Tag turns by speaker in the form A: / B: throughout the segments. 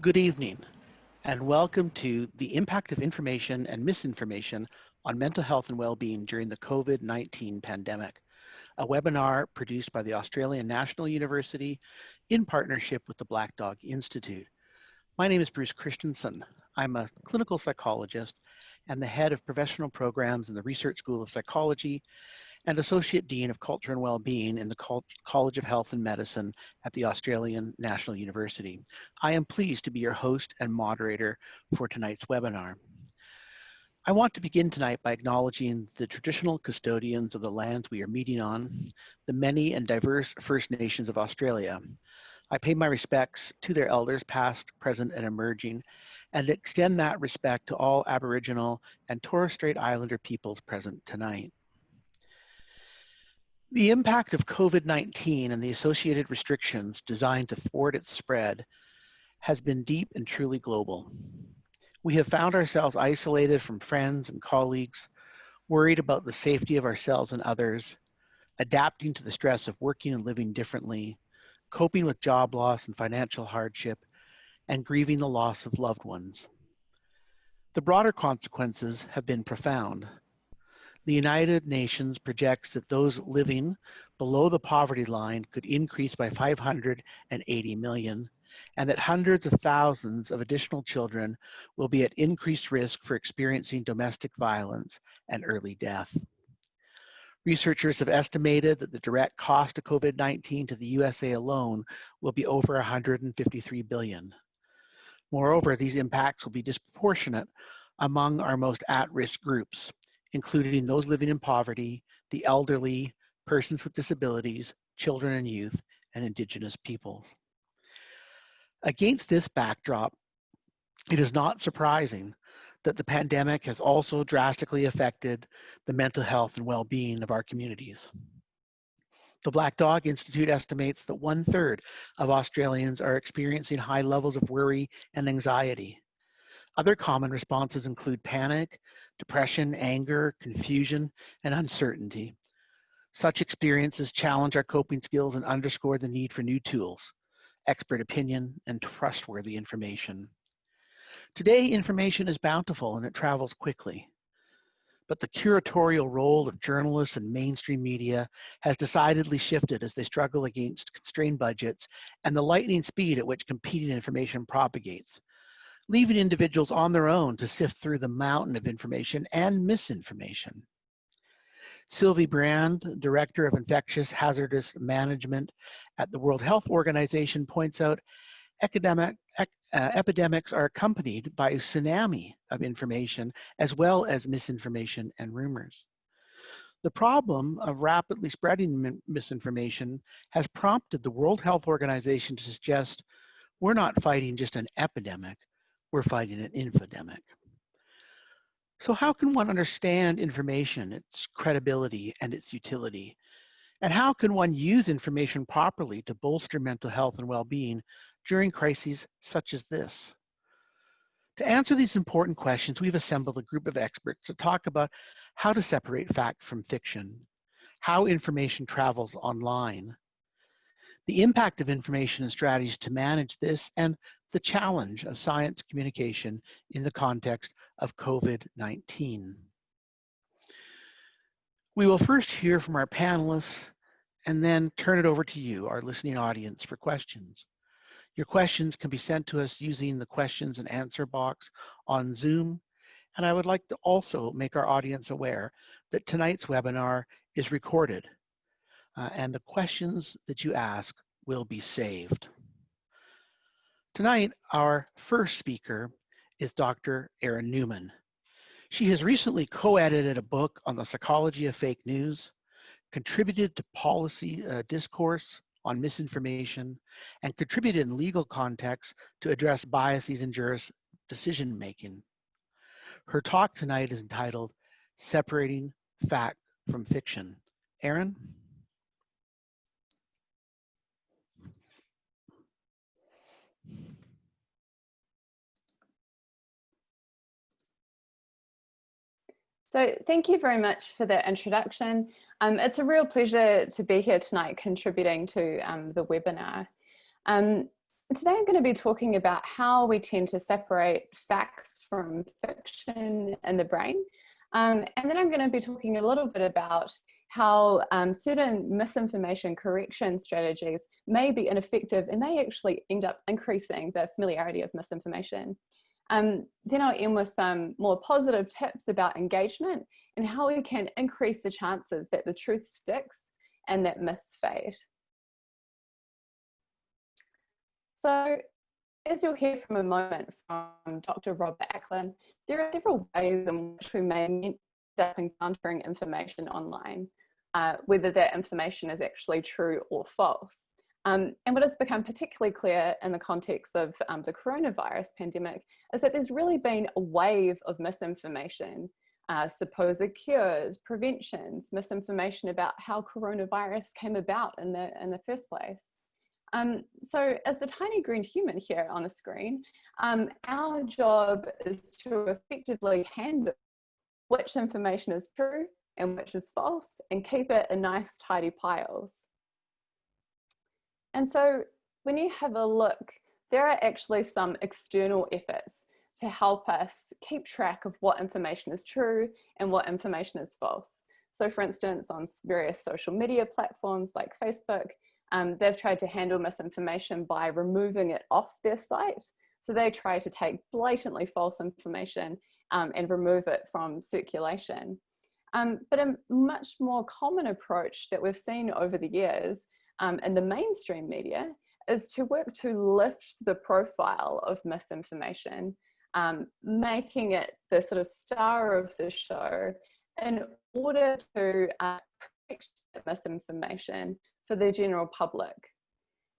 A: Good evening, and welcome to the impact of information and misinformation on mental health and well-being during the COVID-19 pandemic, a webinar produced by the Australian National University in partnership with the Black Dog Institute. My name is Bruce Christensen. I'm a clinical psychologist and the head of professional programs in the Research School of Psychology and Associate Dean of Culture and Wellbeing in the College of Health and Medicine at the Australian National University. I am pleased to be your host and moderator for tonight's webinar. I want to begin tonight by acknowledging the traditional custodians of the lands we are meeting on, the many and diverse First Nations of Australia. I pay my respects to their elders past, present, and emerging, and extend that respect to all Aboriginal and Torres Strait Islander peoples present tonight. The impact of COVID-19 and the associated restrictions designed to thwart its spread has been deep and truly global. We have found ourselves isolated from friends and colleagues, worried about the safety of ourselves and others, adapting to the stress of working and living differently, coping with job loss and financial hardship, and grieving the loss of loved ones. The broader consequences have been profound. The United Nations projects that those living below the poverty line could increase by 580 million, and that hundreds of thousands of additional children will be at increased risk for experiencing domestic violence and early death. Researchers have estimated that the direct cost of COVID-19 to the USA alone will be over 153 billion. Moreover, these impacts will be disproportionate among our most at-risk groups, including those living in poverty, the elderly, persons with disabilities, children and youth, and indigenous peoples. Against this backdrop, it is not surprising that the pandemic has also drastically affected the mental health and well-being of our communities. The Black Dog Institute estimates that one third of Australians are experiencing high levels of worry and anxiety. Other common responses include panic, depression, anger, confusion, and uncertainty. Such experiences challenge our coping skills and underscore the need for new tools, expert opinion, and trustworthy information. Today, information is bountiful and it travels quickly. But the curatorial role of journalists and mainstream media has decidedly shifted as they struggle against constrained budgets and the lightning speed at which competing information propagates, leaving individuals on their own to sift through the mountain of information and misinformation. Sylvie Briand, Director of Infectious Hazardous Management at the World Health Organization points out epidemic, uh, epidemics are accompanied by a tsunami of information as well as misinformation and rumors. The problem of rapidly spreading misinformation has prompted the World Health Organization to suggest we're not fighting just an epidemic, we're fighting an infodemic. So how can one understand information, its credibility and its utility? And how can one use information properly to bolster mental health and well-being during crises such as this? To answer these important questions, we've assembled a group of experts to talk about how to separate fact from fiction, how information travels online, the impact of information and strategies to manage this, and the challenge of science communication in the context of COVID-19. We will first hear from our panelists and then turn it over to you, our listening audience, for questions. Your questions can be sent to us using the questions and answer box on Zoom. And I would like to also make our audience aware that tonight's webinar is recorded uh, and the questions that you ask will be saved. Tonight, our first speaker is Dr. Eryn Newman. She has recently co-edited a book on the psychology of fake news, contributed to policy uh, discourse on misinformation, and contributed in legal contexts to address biases in juris decision making. Her talk tonight is entitled Separating Fact from Fiction. Eryn?
B: So thank you very much for the introduction. Um, it's a real pleasure to be here tonight contributing to um, the webinar. Um, today I'm going to be talking about how we tend to separate facts from fiction in the brain. Um, and then I'm going to be talking a little bit about how um, certain misinformation correction strategies may be ineffective and may actually end up increasing the familiarity of misinformation. Um, then I'll end with some more positive tips about engagement and how we can increase the chances that the truth sticks and that myths fade. So as you'll hear from a moment from Dr. Robert Ackland, there are several ways in which we may end up encountering information online, uh, whether that information is actually true or false. Um, and what has become particularly clear in the context of um, the coronavirus pandemic is that there's really been a wave of misinformation, uh, supposed cures, preventions, misinformation about how coronavirus came about in the, in the first place. Um, so as the tiny green human here on the screen, um, our job is to effectively handle which information is true and which is false and keep it in nice tidy piles. And so when you have a look, there are actually some external efforts to help us keep track of what information is true and what information is false. So for instance, on various social media platforms like Facebook, um, they've tried to handle misinformation by removing it off their site. So they try to take blatantly false information um, and remove it from circulation. Um, but a much more common approach that we've seen over the years um, in the mainstream media is to work to lift the profile of misinformation, um, making it the sort of star of the show in order to uh, protect misinformation for the general public.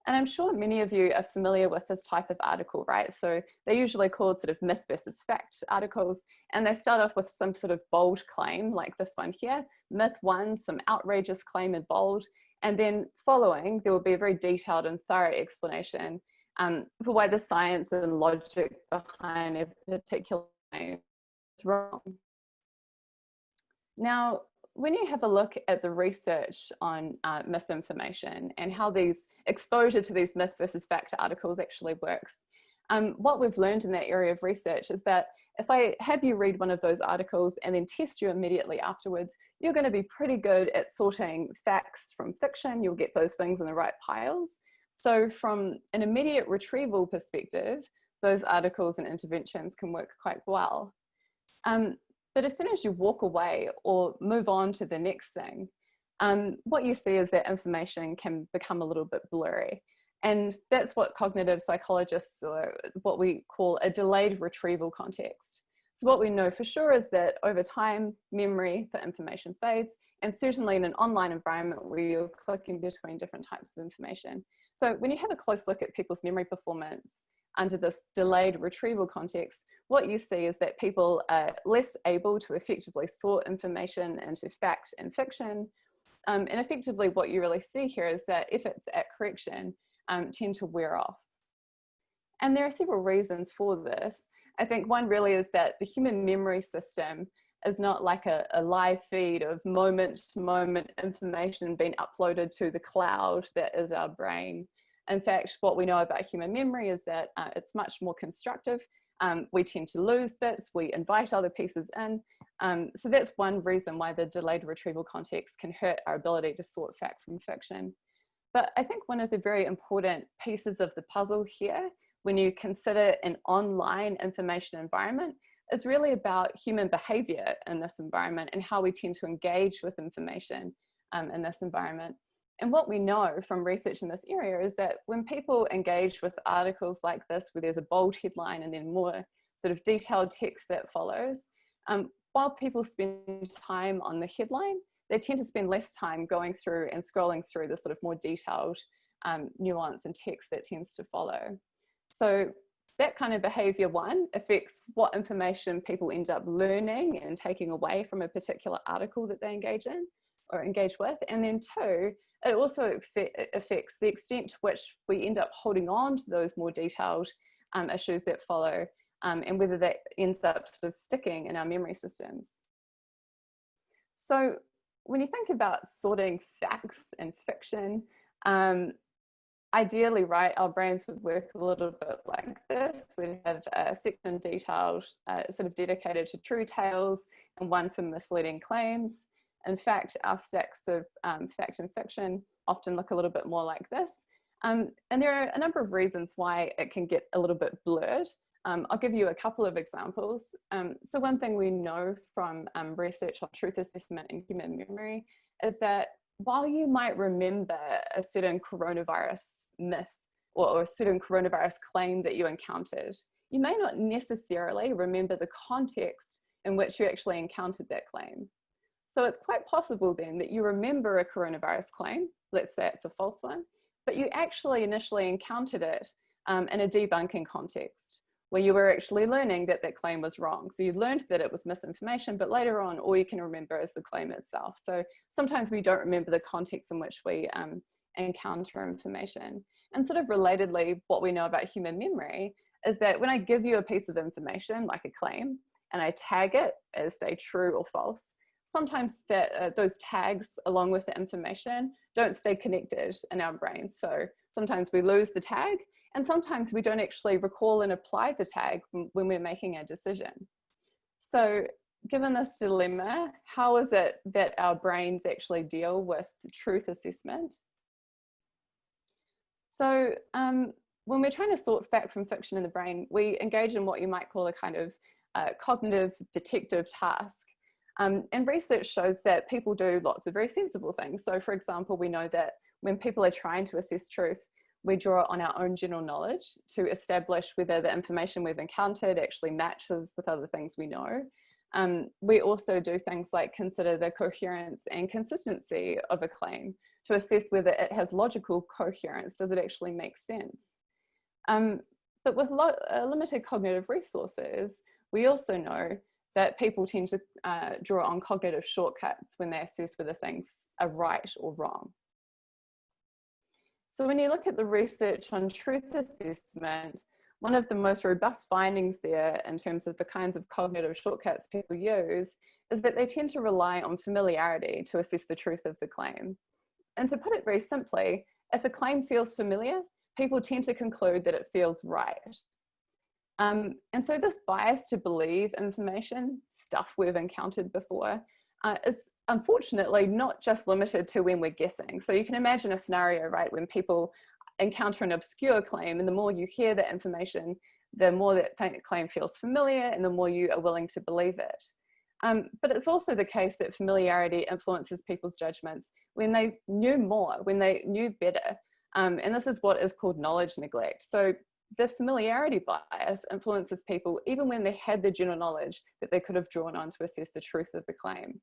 B: And I'm sure many of you are familiar with this type of article, right? So they're usually called sort of myth versus fact articles, and they start off with some sort of bold claim like this one here, myth one, some outrageous claim in bold, and then following, there will be a very detailed and thorough explanation um, for why the science and logic behind a particular is wrong. Now, when you have a look at the research on uh, misinformation and how these exposure to these myth versus fact articles actually works, um, what we've learned in that area of research is that if I have you read one of those articles and then test you immediately afterwards, you're going to be pretty good at sorting facts from fiction. You'll get those things in the right piles. So from an immediate retrieval perspective, those articles and interventions can work quite well. Um, but as soon as you walk away or move on to the next thing, um, what you see is that information can become a little bit blurry. And that's what cognitive psychologists or what we call a delayed retrieval context. So what we know for sure is that over time, memory for information fades, and certainly in an online environment where you're clicking between different types of information. So when you have a close look at people's memory performance under this delayed retrieval context, what you see is that people are less able to effectively sort information into fact and fiction. Um, and effectively what you really see here is that efforts at correction um, tend to wear off. And there are several reasons for this. I think one really is that the human memory system is not like a, a live feed of moment to moment information being uploaded to the cloud that is our brain. In fact, what we know about human memory is that uh, it's much more constructive um, we tend to lose bits, we invite other pieces in. Um, so that's one reason why the delayed retrieval context can hurt our ability to sort fact from fiction. But I think one of the very important pieces of the puzzle here, when you consider an online information environment, is really about human behavior in this environment and how we tend to engage with information um, in this environment. And what we know from research in this area is that when people engage with articles like this, where there's a bold headline and then more sort of detailed text that follows, um, while people spend time on the headline, they tend to spend less time going through and scrolling through the sort of more detailed um, nuance and text that tends to follow. So that kind of behavior one affects what information people end up learning and taking away from a particular article that they engage in or engage with. And then two, it also affects the extent to which we end up holding on to those more detailed um, issues that follow um, and whether that ends up sort of sticking in our memory systems. So when you think about sorting facts and fiction, um, ideally, right, our brains would work a little bit like this. We'd have a section detailed, uh, sort of dedicated to true tales and one for misleading claims. In fact, our stacks of um, fact and fiction often look a little bit more like this. Um, and there are a number of reasons why it can get a little bit blurred. Um, I'll give you a couple of examples. Um, so one thing we know from um, research on truth assessment and human memory is that while you might remember a certain coronavirus myth or, or a certain coronavirus claim that you encountered, you may not necessarily remember the context in which you actually encountered that claim. So it's quite possible then that you remember a coronavirus claim, let's say it's a false one, but you actually initially encountered it um, in a debunking context where you were actually learning that that claim was wrong. So you learned that it was misinformation, but later on, all you can remember is the claim itself. So sometimes we don't remember the context in which we um, encounter information. And sort of relatedly, what we know about human memory is that when I give you a piece of information, like a claim, and I tag it as say true or false, sometimes that uh, those tags along with the information don't stay connected in our brain. So sometimes we lose the tag and sometimes we don't actually recall and apply the tag when we're making a decision. So given this dilemma, how is it that our brains actually deal with truth assessment? So um, when we're trying to sort fact from fiction in the brain, we engage in what you might call a kind of uh, cognitive detective task. Um, and research shows that people do lots of very sensible things. So for example, we know that when people are trying to assess truth, we draw on our own general knowledge to establish whether the information we've encountered actually matches with other things we know. Um, we also do things like consider the coherence and consistency of a claim to assess whether it has logical coherence. Does it actually make sense? Um, but with uh, limited cognitive resources, we also know that people tend to uh, draw on cognitive shortcuts when they assess whether things are right or wrong. So when you look at the research on truth assessment, one of the most robust findings there in terms of the kinds of cognitive shortcuts people use is that they tend to rely on familiarity to assess the truth of the claim. And to put it very simply, if a claim feels familiar, people tend to conclude that it feels right. Um, and so this bias to believe information, stuff we've encountered before, uh, is unfortunately not just limited to when we're guessing. So you can imagine a scenario, right, when people encounter an obscure claim and the more you hear that information, the more that claim feels familiar and the more you are willing to believe it. Um, but it's also the case that familiarity influences people's judgments when they knew more, when they knew better. Um, and this is what is called knowledge neglect. So the familiarity bias influences people even when they had the general knowledge that they could have drawn on to assess the truth of the claim.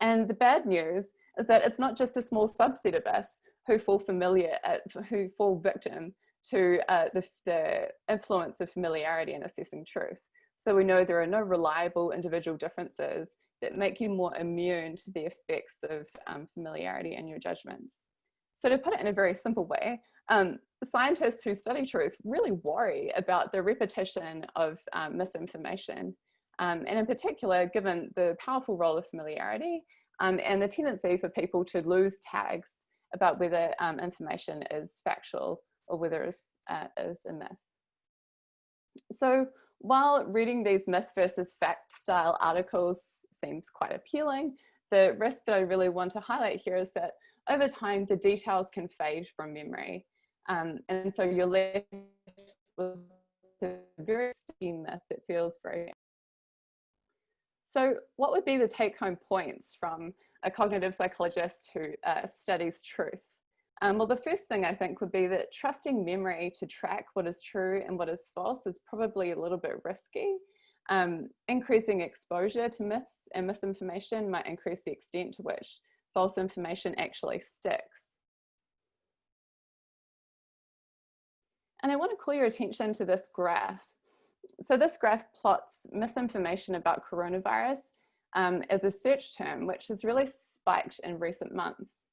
B: And the bad news is that it's not just a small subset of us who fall familiar, uh, who fall victim to uh, the, the influence of familiarity in assessing truth. So we know there are no reliable individual differences that make you more immune to the effects of um, familiarity in your judgments. So to put it in a very simple way, um, scientists who study truth really worry about the repetition of um, misinformation. Um, and in particular, given the powerful role of familiarity um, and the tendency for people to lose tags about whether um, information is factual or whether it's uh, is a myth. So while reading these myth versus fact style articles seems quite appealing, the risk that I really want to highlight here is that over time, the details can fade from memory. Um, and so you're left with a very sticky myth that feels very. So what would be the take home points from a cognitive psychologist who uh, studies truth? Um, well, the first thing I think would be that trusting memory to track what is true and what is false is probably a little bit risky. Um, increasing exposure to myths and misinformation might increase the extent to which false information actually sticks. And I want to call your attention to this graph. So this graph plots misinformation about coronavirus um, as a search term, which has really spiked in recent months.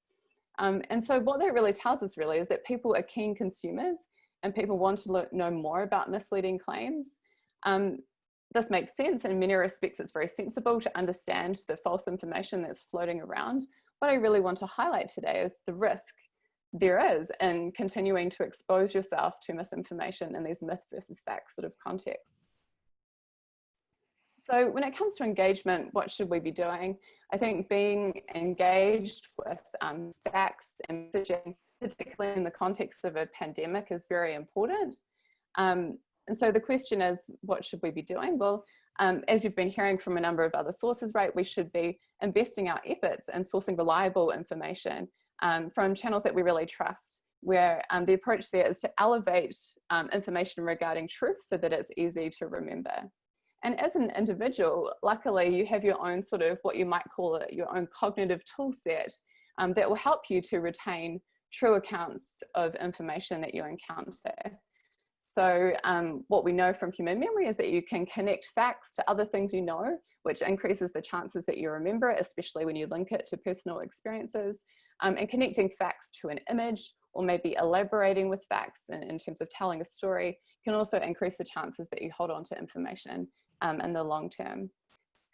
B: Um, and so what that really tells us really is that people are keen consumers and people want to know more about misleading claims. Um, this makes sense in many respects it's very sensible to understand the false information that's floating around what I really want to highlight today is the risk there is in continuing to expose yourself to misinformation in these myth versus fact sort of contexts. So when it comes to engagement, what should we be doing? I think being engaged with um, facts and messaging, particularly in the context of a pandemic, is very important. Um, and so the question is, what should we be doing? Well, um, as you've been hearing from a number of other sources, right, we should be investing our efforts in sourcing reliable information um, from channels that we really trust, where um, the approach there is to elevate um, information regarding truth so that it's easy to remember. And as an individual, luckily you have your own sort of what you might call it, your own cognitive tool set um, that will help you to retain true accounts of information that you encounter. So um, what we know from human memory is that you can connect facts to other things you know, which increases the chances that you remember it, especially when you link it to personal experiences. Um, and connecting facts to an image or maybe elaborating with facts in, in, terms of telling a story can also increase the chances that you hold on to information um, in the long term.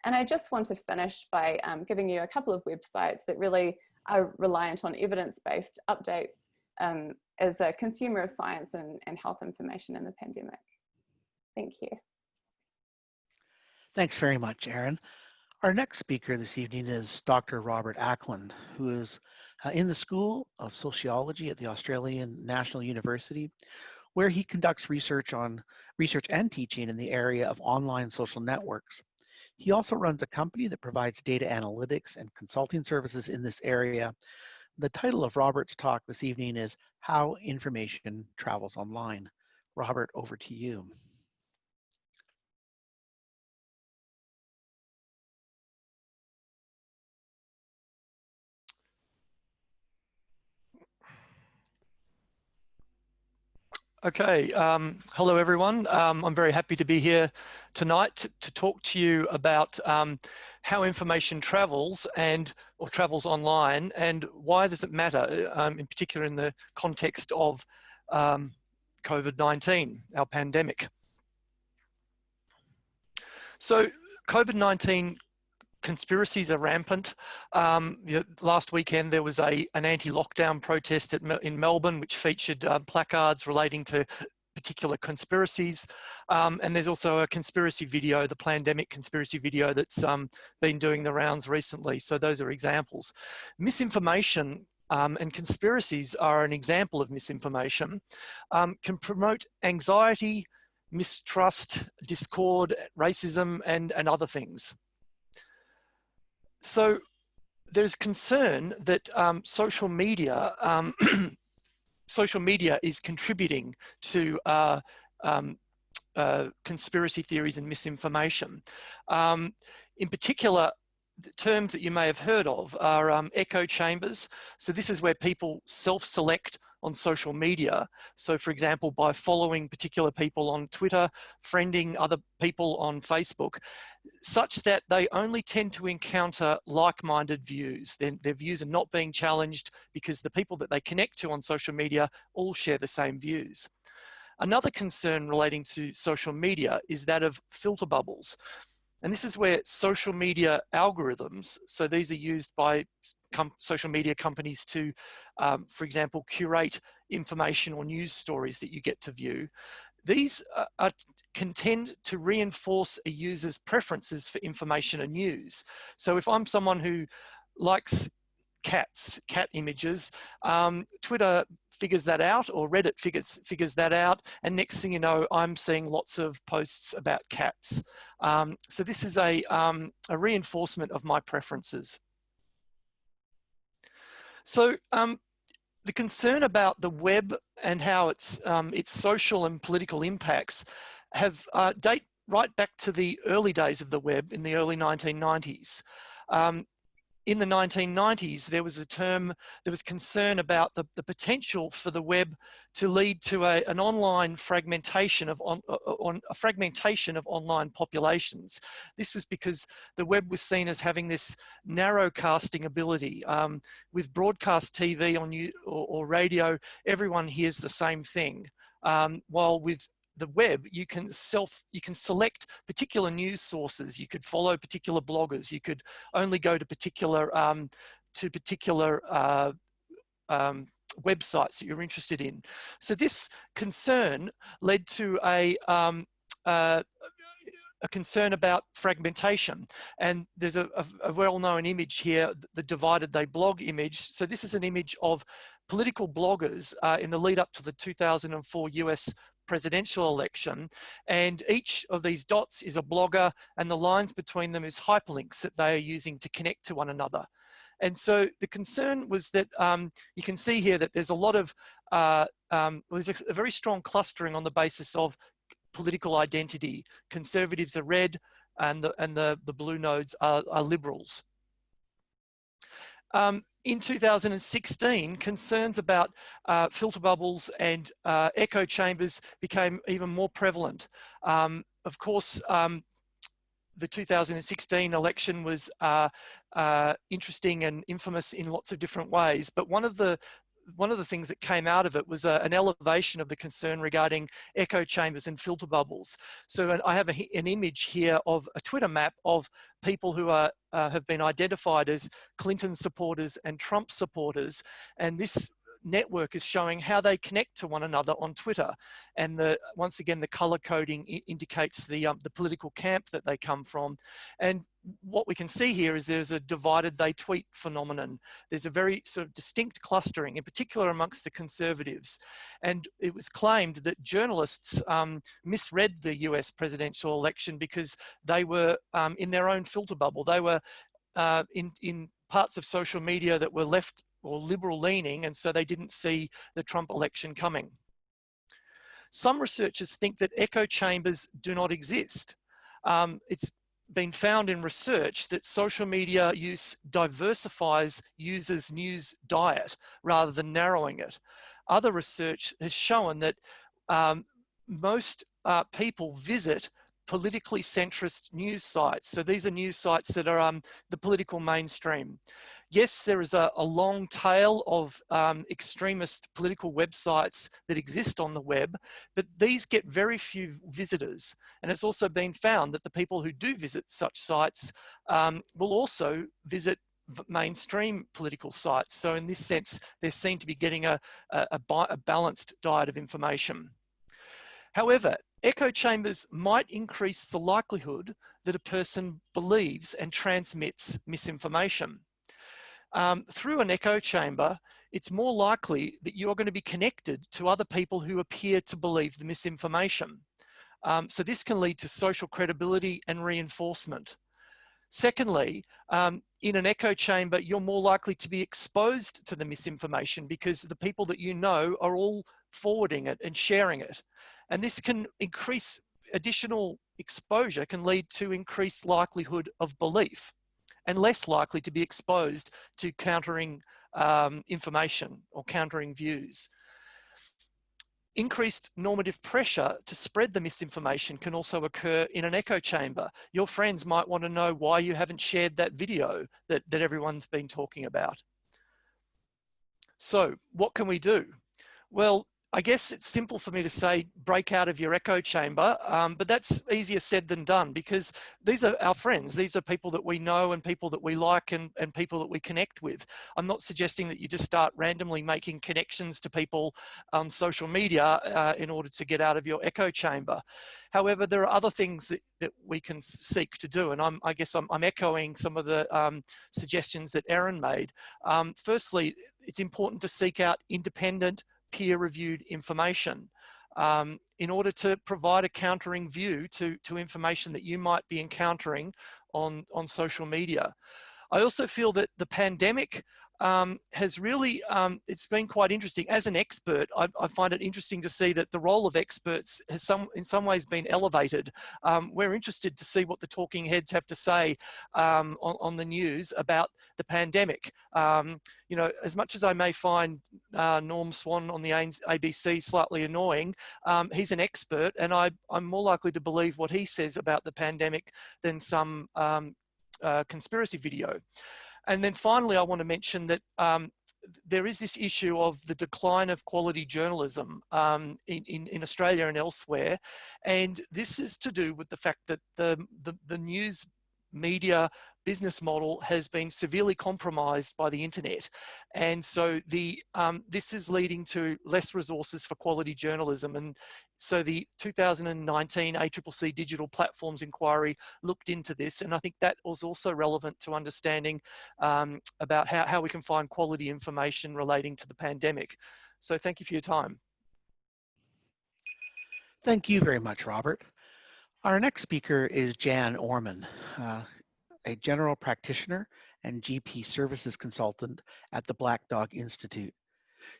B: And I just want to finish by um, giving you a couple of websites that really are reliant on evidence-based updates um, as a consumer of science and, and health information in the pandemic. Thank you.
A: Thanks very much, Eryn. Our next speaker this evening is Dr. Robert Ackland, who is uh, in the School of Sociology at the Australian National University, where he conducts research on research and teaching in the area of online social networks. He also runs a company that provides data analytics and consulting services in this area, the title of Robert's talk this evening is How Information Travels Online. Robert, over to you.
C: Okay, um, hello everyone. Um, I'm very happy to be here tonight to, to talk to you about um, how information travels and or travels online and why does it matter, um, in particular in the context of um, COVID-19, our pandemic. So COVID-19 conspiracies are rampant. Um, last weekend there was a an anti-lockdown protest at, in Melbourne which featured um, placards relating to particular conspiracies. Um, and there's also a conspiracy video, the pandemic conspiracy video that's um, been doing the rounds recently. So those are examples. Misinformation um, and conspiracies are an example of misinformation, um, can promote anxiety, mistrust, discord, racism, and, and other things. So there's concern that um, social media, um, social media is contributing to uh, um, uh, conspiracy theories and misinformation. Um, in particular, the terms that you may have heard of are um, echo chambers. So this is where people self-select on social media. So for example, by following particular people on Twitter, friending other people on Facebook, such that they only tend to encounter like-minded views. Their, their views are not being challenged because the people that they connect to on social media all share the same views. Another concern relating to social media is that of filter bubbles. And this is where social media algorithms, so these are used by social media companies to, um, for example, curate information or news stories that you get to view. These uh, are, can tend to reinforce a user's preferences for information and news. So if I'm someone who likes cats, cat images, um, Twitter figures that out or Reddit figures, figures that out. And next thing you know, I'm seeing lots of posts about cats. Um, so this is a, um, a reinforcement of my preferences. So um, the concern about the web and how its, um, its social and political impacts have uh, date right back to the early days of the web in the early 1990s. Um, in the 1990s, there was a term, there was concern about the, the potential for the web to lead to a, an online fragmentation of on, on, a fragmentation of online populations. This was because the web was seen as having this narrow casting ability. Um, with broadcast TV on you or, or, radio, everyone hears the same thing. Um, while with the web, you can self, you can select particular news sources. You could follow particular bloggers. You could only go to particular, um, to particular uh, um, websites that you're interested in. So this concern led to a, um, uh, a concern about fragmentation. And there's a, a, well-known image here, the divided they blog image. So this is an image of political bloggers uh, in the lead up to the 2004 US presidential election. And each of these dots is a blogger and the lines between them is hyperlinks that they are using to connect to one another. And so the concern was that um, you can see here that there's a lot of, uh, um, there's a, a very strong clustering on the basis of political identity. Conservatives are red and the, and the, the blue nodes are, are liberals. Um, in 2016, concerns about uh, filter bubbles and uh, echo chambers became even more prevalent. Um, of course, um, the 2016 election was uh, uh, interesting and infamous in lots of different ways, but one of the one of the things that came out of it was a, an elevation of the concern regarding echo chambers and filter bubbles. So I have a, an image here of a Twitter map of people who are, uh, have been identified as Clinton supporters and Trump supporters. And this network is showing how they connect to one another on Twitter. And the once again, the color coding indicates the, um, the political camp that they come from. And what we can see here is there's a divided they tweet phenomenon. There's a very sort of distinct clustering, in particular amongst the conservatives. And it was claimed that journalists um, misread the US presidential election because they were um, in their own filter bubble. They were uh, in, in parts of social media that were left or liberal leaning, and so they didn't see the Trump election coming. Some researchers think that echo chambers do not exist. Um, it's been found in research that social media use diversifies users' news diet rather than narrowing it. Other research has shown that um, most uh, people visit politically centrist news sites. So these are news sites that are um, the political mainstream. Yes, there is a, a long tail of um, extremist political websites that exist on the web, but these get very few visitors. And it's also been found that the people who do visit such sites um, will also visit mainstream political sites. So in this sense, they seem to be getting a, a, a balanced diet of information. However, echo chambers might increase the likelihood that a person believes and transmits misinformation um, through an echo chamber, it's more likely that you're going to be connected to other people who appear to believe the misinformation. Um, so this can lead to social credibility and reinforcement. Secondly, um, in an echo chamber, you're more likely to be exposed to the misinformation because the people that you know are all forwarding it and sharing it. And this can increase additional exposure can lead to increased likelihood of belief and less likely to be exposed to countering um, information or countering views. Increased normative pressure to spread the misinformation can also occur in an echo chamber. Your friends might want to know why you haven't shared that video that, that everyone's been talking about. So what can we do? Well, I guess it's simple for me to say break out of your echo chamber, um, but that's easier said than done because these are our friends. These are people that we know and people that we like and, and people that we connect with. I'm not suggesting that you just start randomly making connections to people on social media uh, in order to get out of your echo chamber. However, there are other things that, that we can seek to do. And I'm, I guess I'm, I'm echoing some of the um, suggestions that Eryn made. Um, firstly, it's important to seek out independent peer-reviewed information um, in order to provide a countering view to, to information that you might be encountering on, on social media. I also feel that the pandemic um, has really, um, it's been quite interesting. As an expert, I, I, find it interesting to see that the role of experts has some, in some ways been elevated. Um, we're interested to see what the talking heads have to say um, on, on, the news about the pandemic. Um, you know, as much as I may find uh, Norm Swan on the ABC slightly annoying, um, he's an expert and I, I'm more likely to believe what he says about the pandemic than some uh, conspiracy video. And then finally, I want to mention that um, there is this issue of the decline of quality journalism um, in, in, in, Australia and elsewhere. And this is to do with the fact that the, the, the news media business model has been severely compromised by the internet. And so the um, this is leading to less resources for quality journalism. And so the 2019 ACCC Digital Platforms Inquiry looked into this. And I think that was also relevant to understanding um, about how, how we can find quality information relating to the pandemic. So thank you for your time.
A: Thank you very much, Robert. Our next speaker is Jan Orman. Uh, a general practitioner and GP services consultant at the Black Dog Institute.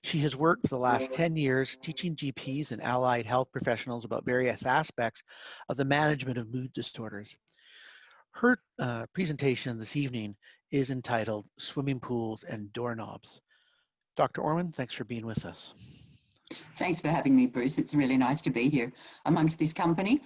A: She has worked for the last 10 years teaching GPs and allied health professionals about various aspects of the management of mood disorders. Her uh, presentation this evening is entitled Swimming Pools and Doorknobs. Dr. Orman, thanks for being with us.
D: Thanks for having me, Bruce. It's really nice to be here amongst this company.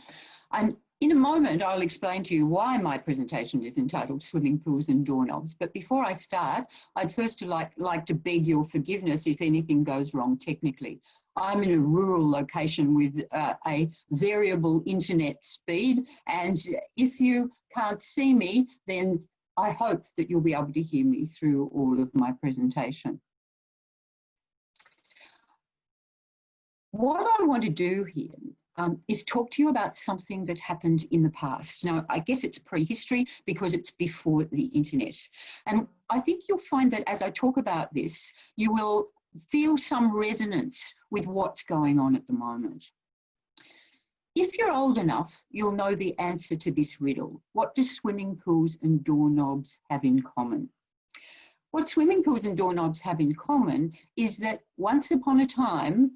D: I'm in a moment, I'll explain to you why my presentation is entitled Swimming Pools and Doorknobs. But before I start, I'd first like, like to beg your forgiveness if anything goes wrong technically. I'm in a rural location with uh, a variable internet speed. And if you can't see me, then I hope that you'll be able to hear me through all of my presentation. What I want to do here um, is talk to you about something that happened in the past. Now, I guess it's prehistory because it's before the internet. And I think you'll find that as I talk about this, you will feel some resonance with what's going on at the moment. If you're old enough, you'll know the answer to this riddle. What do swimming pools and doorknobs have in common? What swimming pools and doorknobs have in common is that once upon a time,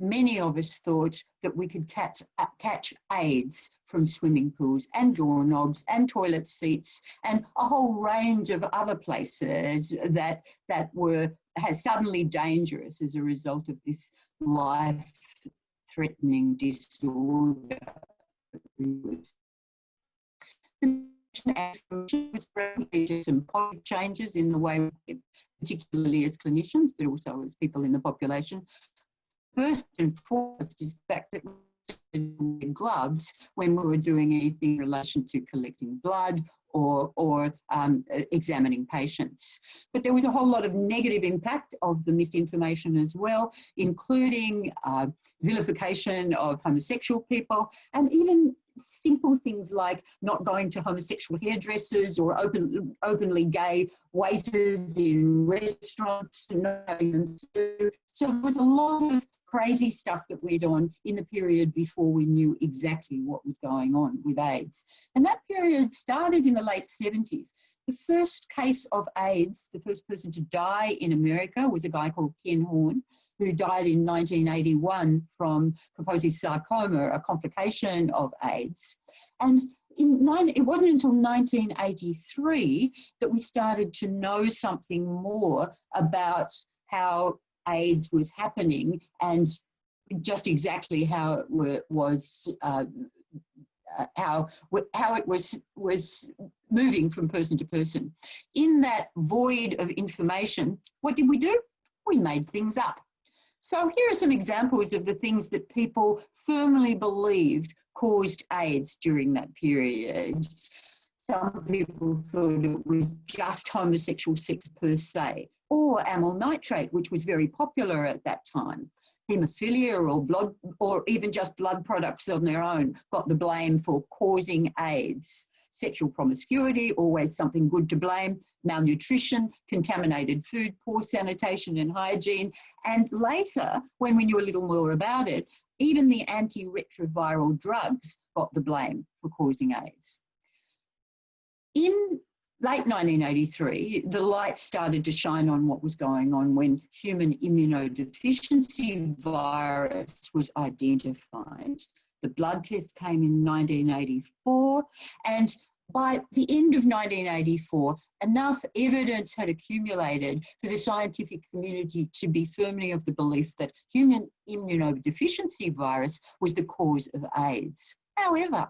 D: many of us thought that we could catch, uh, catch AIDS from swimming pools and doorknobs and toilet seats and a whole range of other places that, that were has suddenly dangerous as a result of this life-threatening disorder. The some policy changes in the way, particularly as clinicians, but also as people in the population, first and foremost is the fact that we gloves when we were doing anything in relation to collecting blood or, or um, examining patients. But there was a whole lot of negative impact of the misinformation as well, including uh, vilification of homosexual people and even simple things like not going to homosexual hairdressers or open, openly gay waiters in restaurants. So there was a lot of crazy stuff that went on in the period before we knew exactly what was going on with AIDS. And that period started in the late 70s. The first case of AIDS, the first person to die in America was a guy called Ken Horn, who died in 1981 from Kaposi's sarcoma, a complication of AIDS. And in nine, it wasn't until 1983 that we started to know something more about how AIDS was happening and just exactly how it was uh, uh, how how it was was moving from person to person. In that void of information, what did we do? We made things up. So here are some examples of the things that people firmly believed caused AIDS during that period. Some people thought it was just homosexual sex per se or amyl nitrate, which was very popular at that time. Hemophilia or blood, or even just blood products on their own got the blame for causing AIDS. Sexual promiscuity, always something good to blame. Malnutrition, contaminated food, poor sanitation and hygiene. And later, when we knew a little more about it, even the antiretroviral drugs got the blame for causing AIDS. In late 1983, the light started to shine on what was going on when human immunodeficiency virus was identified. The blood test came in 1984, and by the end of 1984, enough evidence had accumulated for the scientific community to be firmly of the belief that human immunodeficiency virus was the cause of AIDS. However,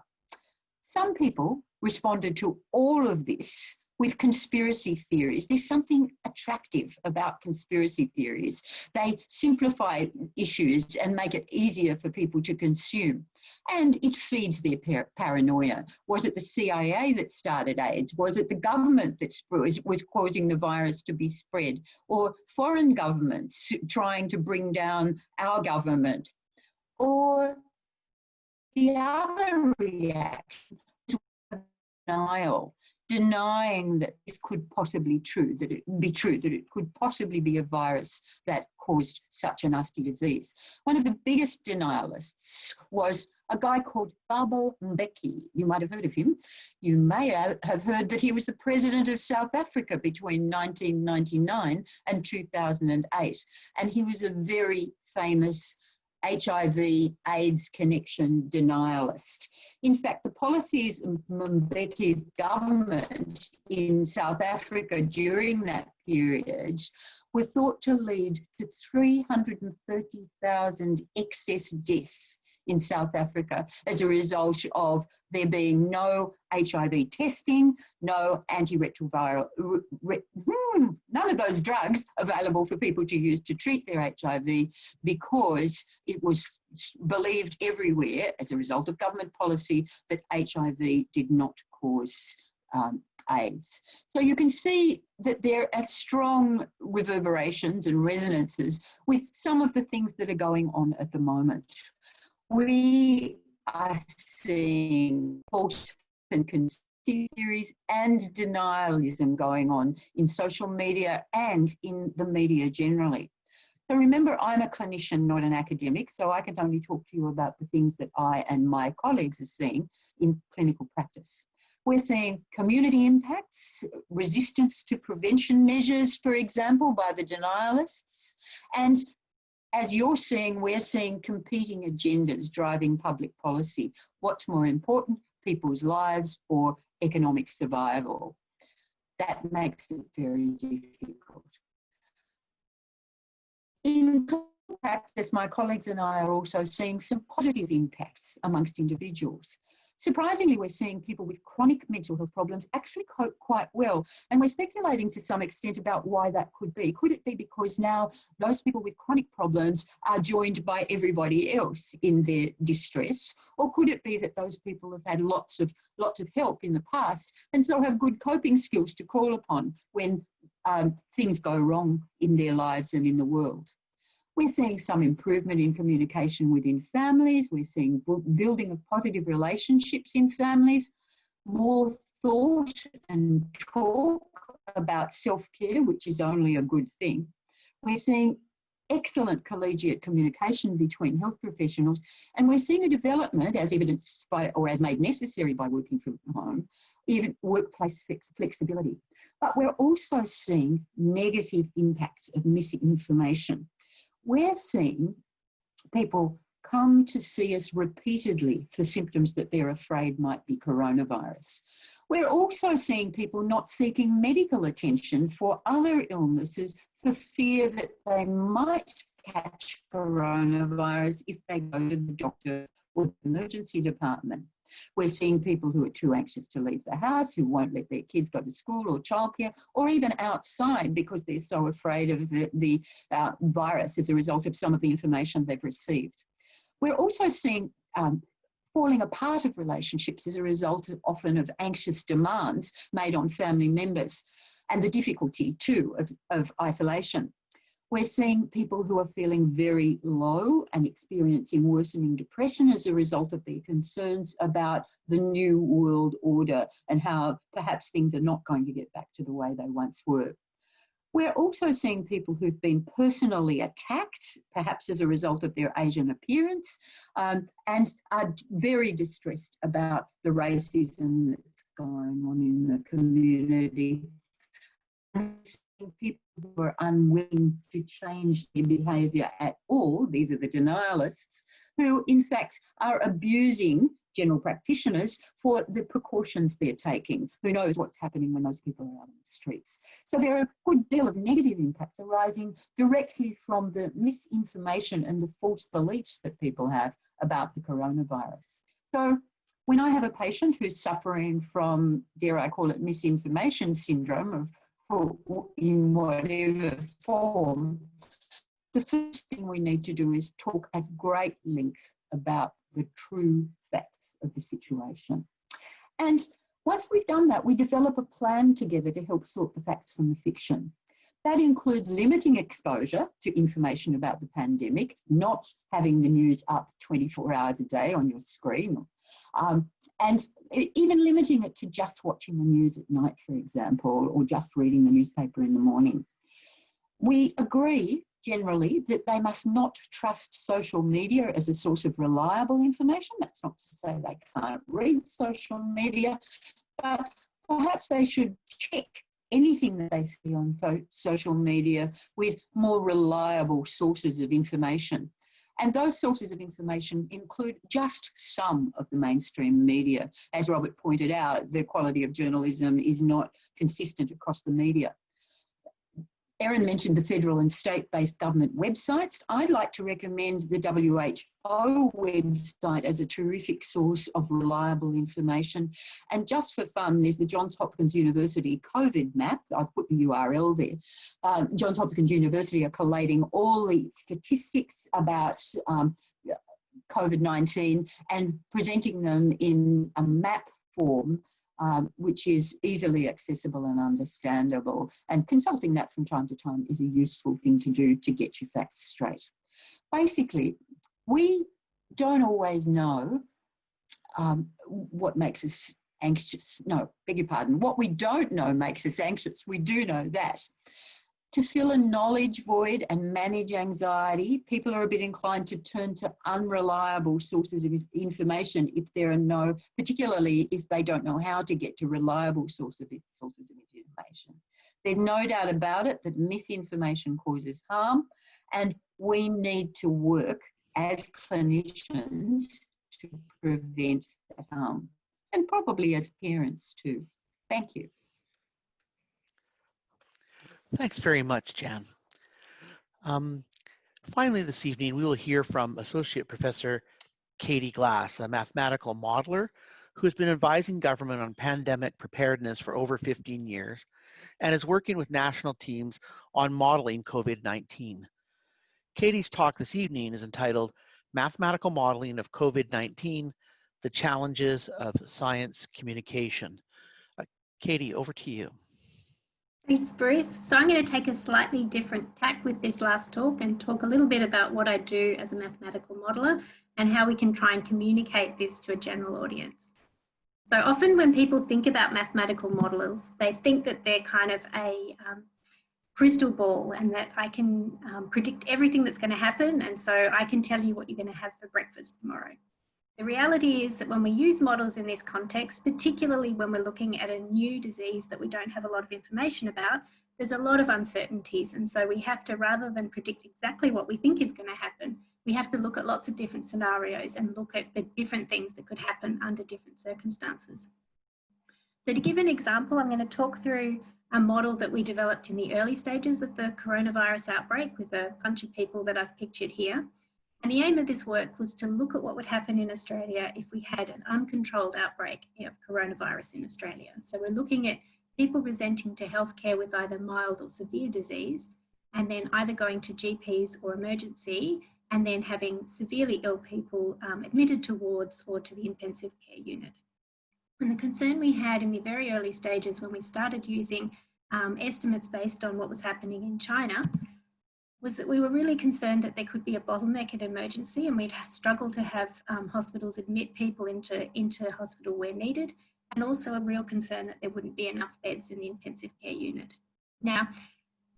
D: some people responded to all of this with conspiracy theories. There's something attractive about conspiracy theories. They simplify issues and make it easier for people to consume. And it feeds their par paranoia. Was it the CIA that started AIDS? Was it the government that was, was causing the virus to be spread? Or foreign governments trying to bring down our government? Or the other reaction denial denying that this could possibly true, that it be true, that it could possibly be a virus that caused such a nasty disease. One of the biggest denialists was a guy called Thabo Mbeki. You might have heard of him. You may have heard that he was the president of South Africa between 1999 and 2008. And he was a very famous HIV AIDS connection denialist. In fact, the policies of Mbeki's government in South Africa during that period were thought to lead to 330,000 excess deaths in South Africa as a result of there being no HIV testing, no antiretroviral, re, hmm, none of those drugs available for people to use to treat their HIV because it was believed everywhere as a result of government policy that HIV did not cause um, AIDS. So you can see that there are strong reverberations and resonances with some of the things that are going on at the moment we are seeing false and conspiracy theories and denialism going on in social media and in the media generally. So remember, I'm a clinician, not an academic, so I can only talk to you about the things that I and my colleagues are seeing in clinical practice. We're seeing community impacts, resistance to prevention measures, for example, by the denialists, and as you're seeing, we're seeing competing agendas driving public policy. What's more important, people's lives or economic survival? That makes it very difficult. In practice, my colleagues and I are also seeing some positive impacts amongst individuals. Surprisingly, we're seeing people with chronic mental health problems actually cope quite well. And we're speculating to some extent about why that could be. Could it be because now those people with chronic problems are joined by everybody else in their distress? Or could it be that those people have had lots of, lots of help in the past and so have good coping skills to call upon when um, things go wrong in their lives and in the world? We're seeing some improvement in communication within families. We're seeing building of positive relationships in families, more thought and talk about self-care, which is only a good thing. We're seeing excellent collegiate communication between health professionals, and we're seeing a development, as evidenced by, or as made necessary by working from home, even workplace flex flexibility. But we're also seeing negative impacts of misinformation we're seeing people come to see us repeatedly for symptoms that they're afraid might be coronavirus. We're also seeing people not seeking medical attention for other illnesses for fear that they might catch coronavirus if they go to the doctor or the emergency department. We're seeing people who are too anxious to leave the house, who won't let their kids go to school or childcare, or even outside because they're so afraid of the, the uh, virus as a result of some of the information they've received. We're also seeing um, falling apart of relationships as a result of, often of anxious demands made on family members and the difficulty too of, of isolation. We're seeing people who are feeling very low and experiencing worsening depression as a result of their concerns about the new world order and how perhaps things are not going to get back to the way they once were. We're also seeing people who've been personally attacked, perhaps as a result of their Asian appearance, um, and are very distressed about the racism that's going on in the community people who are unwilling to change their behaviour at all, these are the denialists, who in fact are abusing general practitioners for the precautions they're taking. Who knows what's happening when those people are out on the streets. So there are a good deal of negative impacts arising directly from the misinformation and the false beliefs that people have about the coronavirus. So when I have a patient who's suffering from, dare I call it, misinformation syndrome of, in whatever form, the first thing we need to do is talk at great length about the true facts of the situation. And once we've done that, we develop a plan together to help sort the facts from the fiction. That includes limiting exposure to information about the pandemic, not having the news up 24 hours a day on your screen, um, and even limiting it to just watching the news at night, for example, or just reading the newspaper in the morning. We agree generally that they must not trust social media as a source of reliable information. That's not to say they can't read social media, but perhaps they should check anything that they see on social media with more reliable sources of information. And those sources of information include just some of the mainstream media. As Robert pointed out, the quality of journalism is not consistent across the media. Eryn mentioned the federal and state-based government websites. I'd like to recommend the WHO website as a terrific source of reliable information. And just for fun, there's the Johns Hopkins University COVID map. I've put the URL there. Uh, Johns Hopkins University are collating all the statistics about um, COVID-19 and presenting them in a map form um, which is easily accessible and understandable. And consulting that from time to time is a useful thing to do to get your facts straight. Basically, we don't always know um, what makes us anxious. No, beg your pardon. What we don't know makes us anxious. We do know that. To fill a knowledge void and manage anxiety, people are a bit inclined to turn to unreliable sources of information if there are no, particularly if they don't know how to get to reliable source of, sources of information. There's no doubt about it that misinformation causes harm and we need to work as clinicians to prevent that harm and probably as parents too. Thank you.
A: Thanks very much, Jan. Um, finally, this evening, we will hear from Associate Professor Katie Glass, a mathematical modeler who has been advising government on pandemic preparedness for over 15 years and is working with national teams on modeling COVID-19. Katie's talk this evening is entitled Mathematical Modeling of COVID-19, the Challenges of Science Communication. Uh, Katie, over to you.
E: Thanks, Bruce. So I'm going to take a slightly different tack with this last talk and talk a little bit about what I do as a mathematical modeler and how we can try and communicate this to a general audience. So often when people think about mathematical modelers, they think that they're kind of a um, crystal ball and that I can um, predict everything that's going to happen and so I can tell you what you're going to have for breakfast tomorrow. The reality is that when we use models in this context, particularly when we're looking at a new disease that we don't have a lot of information about, there's a lot of uncertainties. And so we have to, rather than predict exactly what we think is going to happen, we have to look at lots of different scenarios and look at the different things that could happen under different circumstances. So to give an example, I'm going to talk through a model that we developed in the early stages of the coronavirus outbreak with a bunch of people that I've pictured here. And the aim of this work was to look at what would happen in Australia if we had an uncontrolled outbreak of coronavirus in Australia. So we're looking at people presenting to healthcare with either mild or severe disease, and then either going to GPs or emergency, and then having severely ill people um, admitted to wards or to the intensive care unit. And the concern we had in the very early stages when we started using um, estimates based on what was happening in China was that we were really concerned that there could be a bottleneck at emergency and we'd struggle to have um, hospitals admit people into, into hospital where needed and also a real concern that there wouldn't be enough beds in the intensive care unit. Now,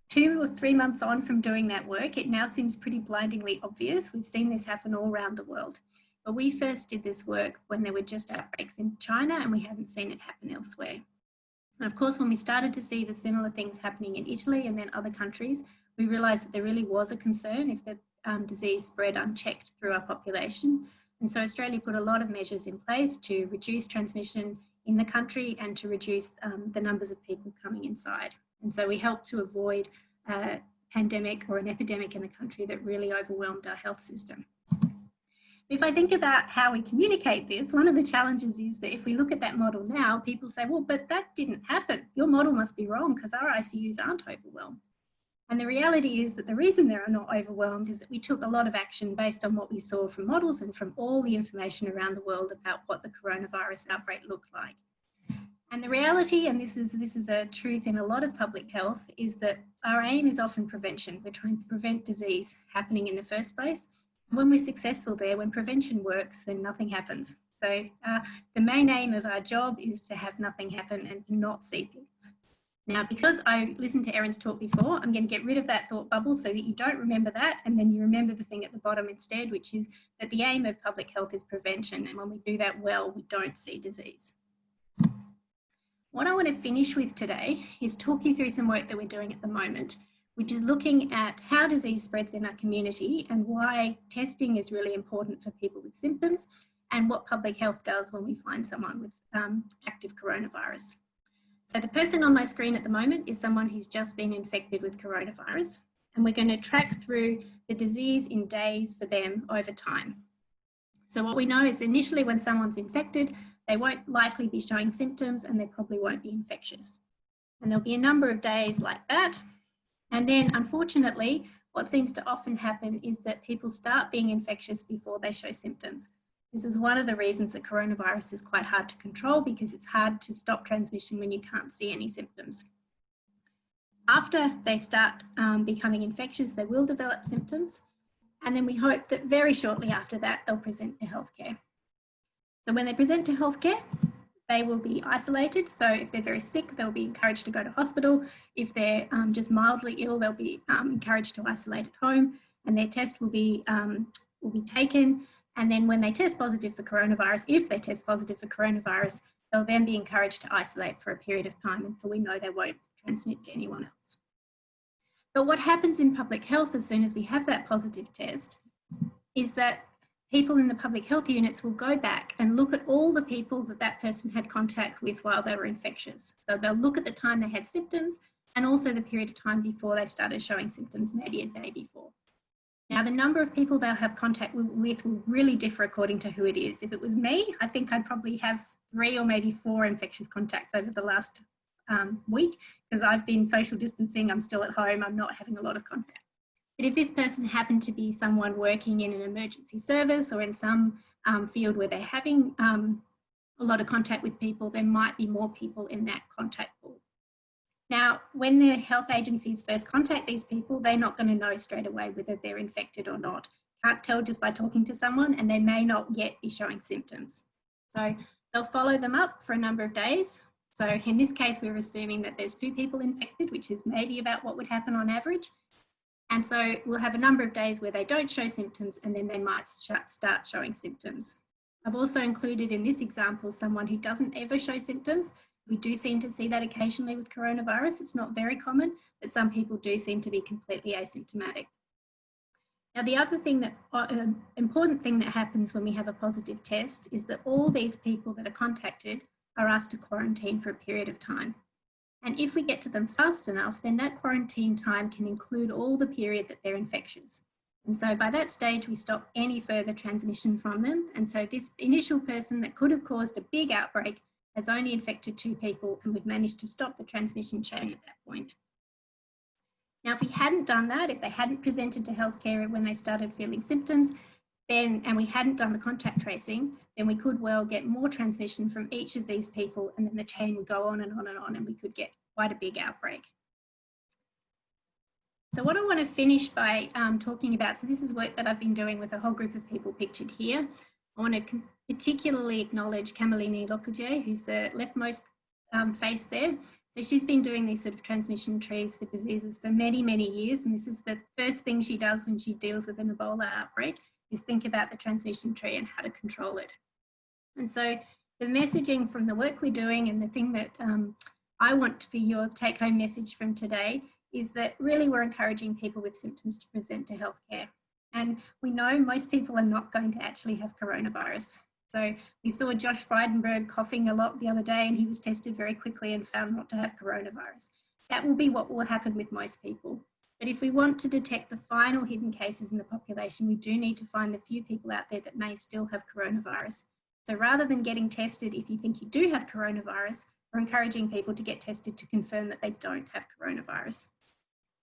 E: two or three months on from doing that work, it now seems pretty blindingly obvious. We've seen this happen all around the world. But we first did this work when there were just outbreaks in China and we hadn't seen it happen elsewhere. And of course, when we started to see the similar things happening in Italy and then other countries, we realised that there really was a concern if the um, disease spread unchecked through our population. And so Australia put a lot of measures in place to reduce transmission in the country and to reduce um, the numbers of people coming inside. And so we helped to avoid a pandemic or an epidemic in the country that really overwhelmed our health system. If I think about how we communicate this, one of the challenges is that if we look at that model now, people say, well, but that didn't happen. Your model must be wrong because our ICUs aren't overwhelmed. And the reality is that the reason they're not overwhelmed is that we took a lot of action based on what we saw from models and from all the information around the world about what the coronavirus outbreak looked like. And the reality, and this is, this is a truth in a lot of public health, is that our aim is often prevention. We're trying to prevent disease happening in the first place. When we're successful there, when prevention works, then nothing happens. So uh, the main aim of our job is to have nothing happen and not see things. Now, because I listened to Eryn's talk before, I'm going to get rid of that thought bubble so that you don't remember that and then you remember the thing at the bottom instead, which is that the aim of public health is prevention. And when we do that well, we don't see disease. What I want to finish with today is talk you through some work that we're doing at the moment, which is looking at how disease spreads in our community and why testing is really important for people with symptoms and what public health does when we find someone with um, active coronavirus. So the person on my screen at the moment is someone who's just been infected with coronavirus and we're going to track through the disease in days for them over time. So what we know is initially when someone's infected, they won't likely be showing symptoms and they probably won't be infectious. And there'll be a number of days like that. And then unfortunately, what seems to often happen is that people start being infectious before they show symptoms. This is one of the reasons that coronavirus is quite hard to control because it's hard to stop transmission when you can't see any symptoms. After they start um, becoming infectious, they will develop symptoms. And then we hope that very shortly after that, they'll present to healthcare. So when they present to healthcare, they will be isolated. So if they're very sick, they'll be encouraged to go to hospital. If they're um, just mildly ill, they'll be um, encouraged to isolate at home and their test will be, um, will be taken. And then when they test positive for coronavirus, if they test positive for coronavirus, they'll then be encouraged to isolate for a period of time until we know they won't transmit to anyone else. But what happens in public health as soon as we have that positive test is that people in the public health units will go back and look at all the people that that person had contact with while they were infectious. So they'll look at the time they had symptoms and also the period of time before they started showing symptoms, maybe a day before. Now, the number of people they'll have contact with will really differ according to who it is. If it was me, I think I'd probably have three or maybe four infectious contacts over the last um, week because I've been social distancing, I'm still at home, I'm not having a lot of contact. But if this person happened to be someone working in an emergency service or in some um, field where they're having um, a lot of contact with people, there might be more people in that contact pool. Now, when the health agencies first contact these people, they're not going to know straight away whether they're infected or not. Can't tell just by talking to someone and they may not yet be showing symptoms. So they'll follow them up for a number of days. So in this case, we're assuming that there's two people infected, which is maybe about what would happen on average. And so we'll have a number of days where they don't show symptoms and then they might start showing symptoms. I've also included in this example someone who doesn't ever show symptoms. We do seem to see that occasionally with coronavirus. It's not very common, but some people do seem to be completely asymptomatic. Now, the other thing that, uh, important thing that happens when we have a positive test is that all these people that are contacted are asked to quarantine for a period of time. And if we get to them fast enough, then that quarantine time can include all the period that they're infectious. And so by that stage, we stop any further transmission from them. And so this initial person that could have caused a big outbreak has only infected two people and we've managed to stop the transmission chain at that point. Now, if we hadn't done that, if they hadn't presented to healthcare when they started feeling symptoms, then, and we hadn't done the contact tracing, then we could well get more transmission from each of these people and then the chain would go on and on and on and we could get quite a big outbreak. So what I want to finish by um, talking about, so this is work that I've been doing with a whole group of people pictured here. I want to particularly acknowledge Kamalini Lokuge, who's the leftmost um, face there. So she's been doing these sort of transmission trees for diseases for many, many years. And this is the first thing she does when she deals with an Ebola outbreak is think about the transmission tree and how to control it. And so the messaging from the work we're doing and the thing that um, I want to be your take home message from today is that really we're encouraging people with symptoms to present to healthcare. And we know most people are not going to actually have coronavirus. So we saw Josh Frydenberg coughing a lot the other day and he was tested very quickly and found not to have coronavirus. That will be what will happen with most people. But if we want to detect the final hidden cases in the population, we do need to find the few people out there that may still have coronavirus. So rather than getting tested if you think you do have coronavirus, we're encouraging people to get tested to confirm that they don't have coronavirus.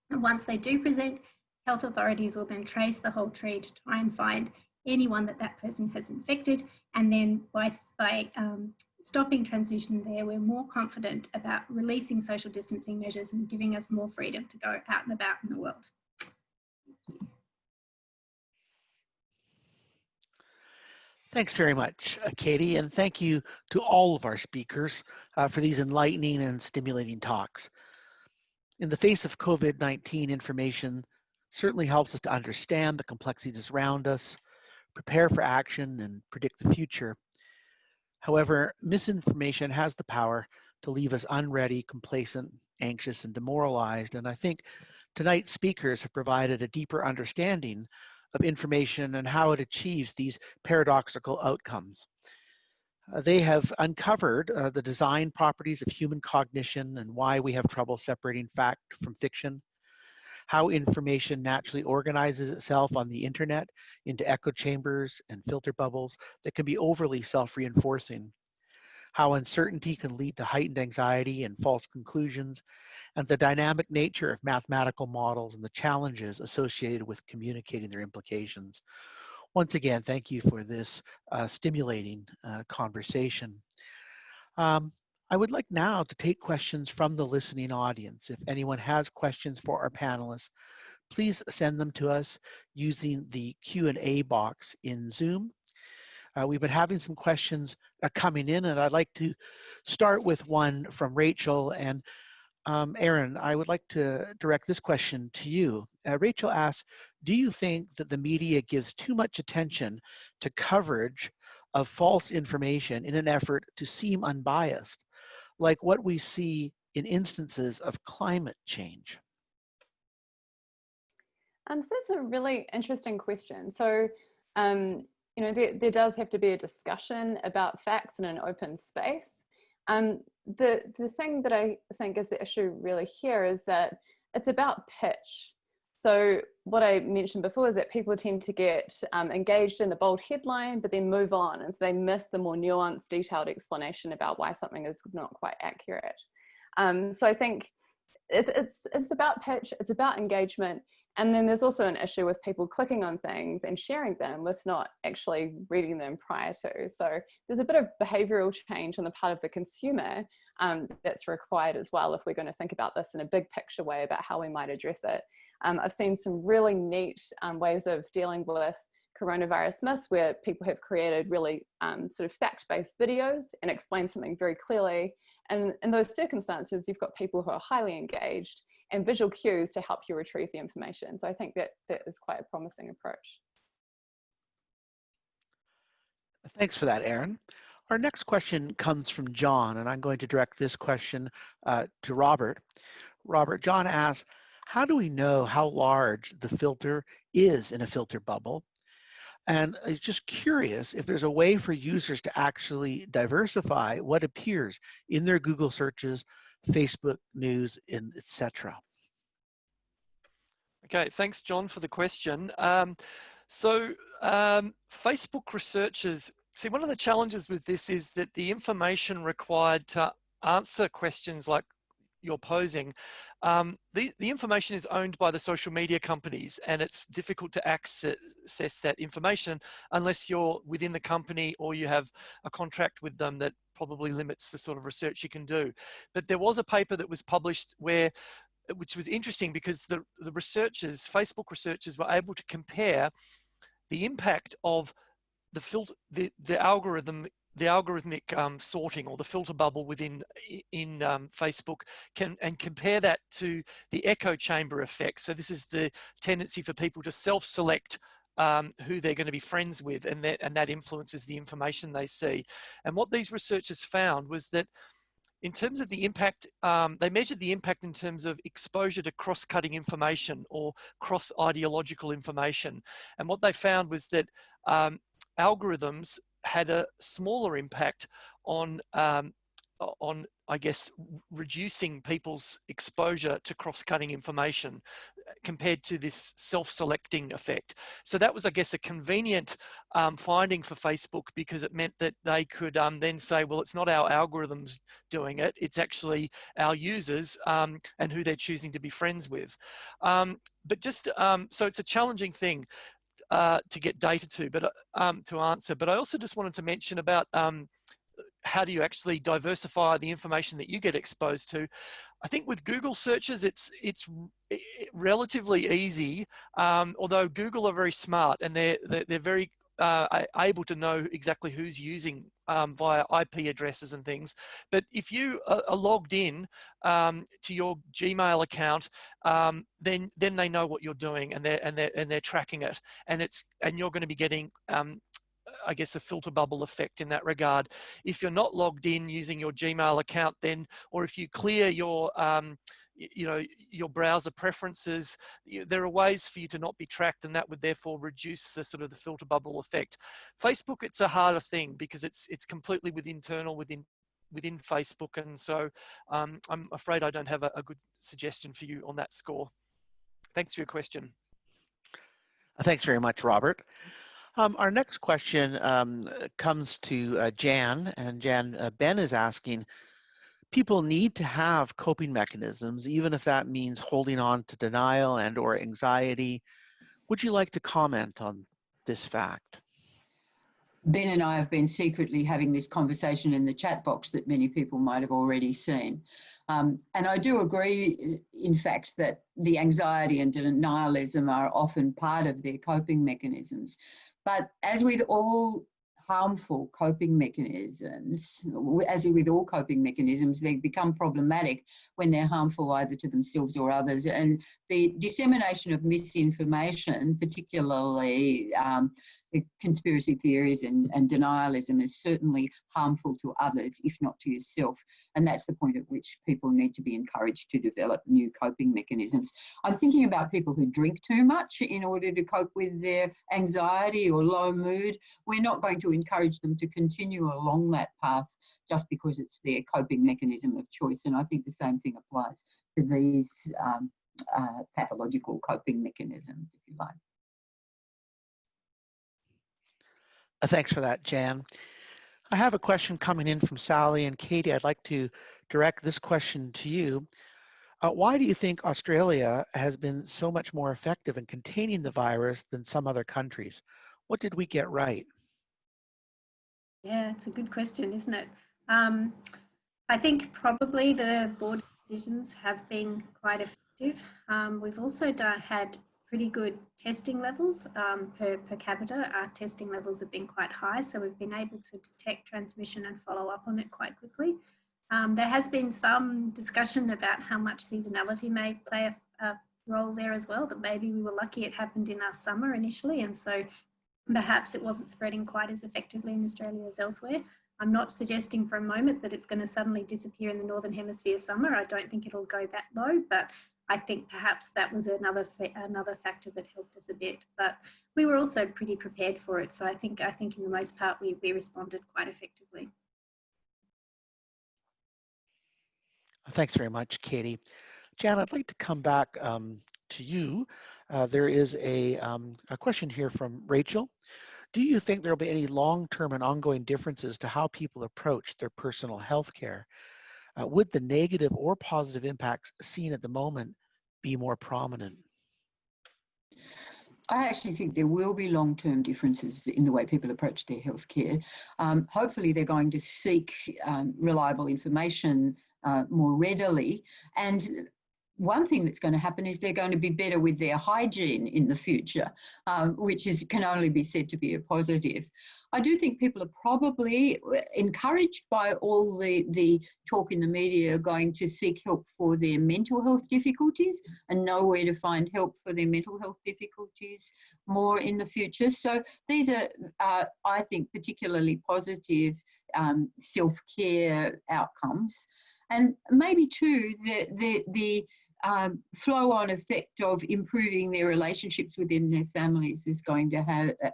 E: And once they do present, health authorities will then trace the whole tree to try and find anyone that that person has infected. And then by, by um, stopping transmission there, we're more confident about releasing social distancing measures and giving us more freedom to go out and about in the world.
A: Thanks very much, uh, Katie, and thank you to all of our speakers uh, for these enlightening and stimulating talks. In the face of COVID-19, information certainly helps us to understand the complexities around us, prepare for action, and predict the future. However, misinformation has the power to leave us unready, complacent, anxious, and demoralized. And I think tonight's speakers have provided a deeper understanding of information and how it achieves these paradoxical outcomes. Uh, they have uncovered uh, the design properties of human cognition and why we have trouble separating fact from fiction, how information naturally organizes itself on the internet into echo chambers and filter bubbles that can be overly self-reinforcing, how uncertainty can lead to heightened anxiety and false conclusions, and the dynamic nature of mathematical models and the challenges associated with communicating their implications. Once again, thank you for this uh, stimulating uh, conversation. Um, I would like now to take questions from the listening audience. If anyone has questions for our panelists, please send them to us using the Q&A box in Zoom. Uh, we've been having some questions uh, coming in and I'd like to start with one from Rachel and um, Eryn, I would like to direct this question to you. Uh, Rachel asks, do you think that the media gives too much attention to coverage of false information in an effort to seem unbiased, like what we see in instances of climate change?
B: Um, so that's a really interesting question. So, um, you know, there, there does have to be a discussion about facts in an open space. Um, the, the thing that I think is the issue really here is that it's about pitch. So what I mentioned before is that people tend to get um, engaged in the bold headline, but then move on. And so they miss the more nuanced, detailed explanation about why something is not quite accurate. Um, so I think it, it's, it's about pitch, it's about engagement, and then there's also an issue with people clicking on things and sharing them with not actually reading them prior to. So there's a bit of behavioral change on the part of the consumer um, that's required as well if we're going to think about this in a big picture way about how we might address it. Um, I've seen some really neat um, ways of dealing with coronavirus myths where people have created really um, sort of fact-based videos and explain something very clearly. And in those circumstances, you've got people who are highly engaged and visual cues to help you retrieve the information. So I think that that is quite a promising approach.
A: Thanks for that, Eryn. Our next question comes from John, and I'm going to direct this question uh, to Robert. Robert, John asks, how do we know how large the filter is in a filter bubble? And I'm just curious if there's a way for users to actually diversify what appears in their Google searches Facebook news, and etc.
C: Okay, thanks, John, for the question. Um, so um, Facebook researchers, see, one of the challenges with this is that the information required to answer questions like you're posing, um, the, the information is owned by the social media companies and it's difficult to access that information unless you're within the company or you have a contract with them that probably limits the sort of research you can do. But there was a paper that was published where which was interesting because the, the researchers, Facebook researchers were able to compare the impact of the filter, the, the algorithm the algorithmic um, sorting or the filter bubble within in um, Facebook can and compare that to the echo chamber effect. So this is the tendency for people to self-select um, who they're going to be friends with and that, and that influences the information they see. And what these researchers found was that in terms of the impact, um, they measured the impact in terms of exposure to cross-cutting information or cross-ideological information. And what they found was that um, algorithms had a smaller impact on um, on I guess, reducing people's exposure to cross-cutting information uh, compared to this self-selecting effect. So that was, I guess, a convenient um, finding for Facebook because it meant that they could um, then say, well, it's not our algorithms doing it, it's actually our users um, and who they're choosing to be friends with. Um, but just, um, so it's a challenging thing. Uh, to get data to, but uh, um, to answer. But I also just wanted to mention about how do you actually diversify the information that you get exposed to? I think with Google searches, it's it's relatively easy. Um, although Google are very smart and they're they're, they're very uh, able to know exactly who's using um, via IP addresses and things. But if you are, logged in um, to your Gmail account, um, then then they know what you're doing and they're and they're and they're tracking it. And it's and you're going to be getting um, I guess, a filter bubble effect in that regard. If you're not logged in using your Gmail account then, or if you clear your, um, you know, your browser preferences, there are ways for you to not be tracked and that would therefore reduce the sort of the filter bubble effect. Facebook, it's a harder thing because it's, it's completely with internal within within Facebook. And so um, I'm afraid I don't have a, a good suggestion for you on that score. Thanks for your question.
A: Thanks very much, Robert. Um, our next question um, comes to uh, Jan, and Jan, uh, Ben is asking, people need to have coping mechanisms, even if that means holding on to denial and or anxiety. Would you like to comment on this fact?
D: Ben and I have been secretly having this conversation in the chat box that many people might have already seen. Um, and I do agree, in fact, that the anxiety and denialism are often part of their coping mechanisms. But as with all harmful coping mechanisms, as with all coping mechanisms, they become problematic when they're harmful either to themselves or others. And the dissemination of misinformation, particularly um, conspiracy theories and, and denialism is certainly harmful to others, if not to yourself. And that's the point at which people need to be encouraged to develop new coping mechanisms. I'm thinking about people who drink too much in order to cope with their anxiety or low mood. We're not going to encourage them to continue along that path just because it's their coping mechanism of choice. And I think the same thing applies to these um, uh, pathological coping mechanisms, if you like.
A: Thanks for that, Jan. I have a question coming in from Sally and Katie. I'd like to direct this question to you. Uh, why do you think Australia has been so much more effective in containing the virus than some other countries? What did we get right?
E: Yeah, it's a good question, isn't it? Um, I think probably the board decisions have been quite effective. Um, we've also done, had pretty good testing levels um, per, per capita. Our testing levels have been quite high, so we've been able to detect transmission and follow up on it quite quickly. Um, there has been some discussion about how much seasonality may play a, a, role there as well, that maybe we were lucky it happened in our summer initially, and so perhaps it wasn't spreading quite as effectively in Australia as elsewhere. I'm not suggesting for a moment that it's going to suddenly disappear in the Northern Hemisphere summer. I don't think it'll go that low, but I think perhaps that was another another factor that helped us a bit. But we were also pretty prepared for it. So I think I think in the most part we, we responded quite effectively.
A: Thanks very much, Katie. Jan, I'd like to come back um, to you. Uh, there is a, um, a question here from Rachel. Do you think there will be any long-term and ongoing differences to how people approach their personal health care? Uh, would the negative or positive impacts seen at the moment be more prominent?
D: I actually think there will be long-term differences in the way people approach their healthcare. Um, hopefully, they're going to seek um, reliable information uh, more readily, and one thing that's going to happen is they're going to be better with their hygiene in the future, um, which is can only be said to be a positive. I do think people are probably encouraged by all the, the talk in the media going to seek help for their mental health difficulties and know where to find help for their mental health difficulties more in the future. So these are, uh, I think, particularly positive um, self-care outcomes. And maybe too, the, the, the um, flow on effect of improving their relationships within their families is going to have uh,